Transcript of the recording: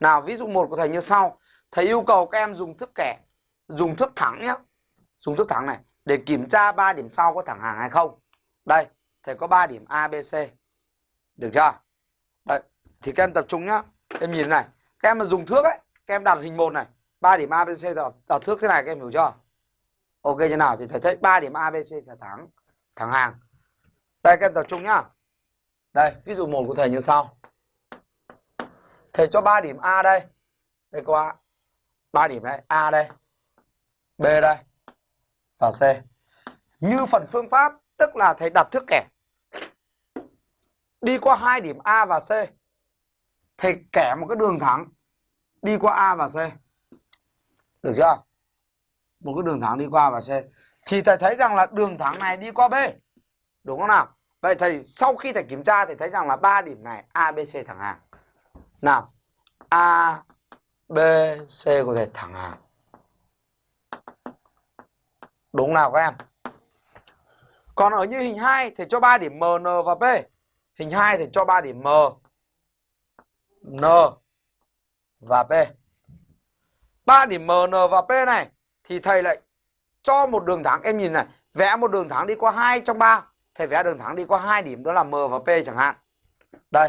Nào ví dụ một của thầy như sau. Thầy yêu cầu các em dùng thước kẻ, dùng thước thẳng nhé. Dùng thước thẳng này để kiểm tra ba điểm sau có thẳng hàng hay không. Đây, thầy có 3 điểm A, B, C. Được chưa? Đấy, thì các em tập trung nhá. Em nhìn này, các em mà dùng thước ấy, các em đặt hình một này, 3 điểm A, B, C đặt, đặt thước thế này các em hiểu chưa? Ok như nào thì thầy thấy 3 điểm A, B, C là thẳng, thẳng hàng. Đây các em tập trung nhá. Đây, ví dụ một của thầy như sau. Thầy cho 3 điểm A đây. Đây có 3 điểm đây, A đây. B đây. Và C. Như phần phương pháp, tức là thầy đặt thước kẻ. Đi qua hai điểm A và C. Thầy kẻ một cái đường thẳng đi qua A và C. Được chưa? Một cái đường thẳng đi qua A và C. Thì thầy thấy rằng là đường thẳng này đi qua B. Đúng không nào? Vậy thầy sau khi thầy kiểm tra thì thấy rằng là ba điểm này A, B, C thẳng hàng. Nào, A, B, C có thể thẳng hàng. Đúng nào các em? Còn ở như hình 2 thì cho 3 điểm M, N và B Hình 2 thì cho 3 điểm M, N và P. 3 điểm M, N và P này thì thầy lại cho một đường thẳng em nhìn này, vẽ một đường thẳng đi qua 2 trong 3, thầy vẽ đường thẳng đi qua hai điểm đó là M và P chẳng hạn. Đây,